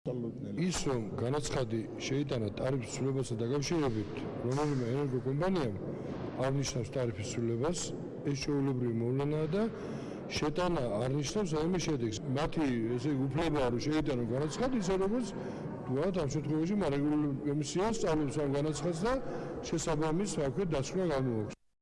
ის რომ განაცხადი შეიტანა ტარიფის ცვლილებასთან დაკავშირებით რომელიმე ენერგოკომპანიამ აღნიშნავს ტარიფის ცვლილებას ეს ჩვეულებრივი მოვლენაა და შეტანა აღნიშნავს რაიმე შედეგს. მათი ესე უფლებაა რომ შეიტანონ განაცხადი ისე როგორც თქვათ ამ შემთხვევაში მარეგულირებული კომისია სწავლობს ამ განაცხადს და შესაბამის რა ვქვი დასკვნა გამოაქვს.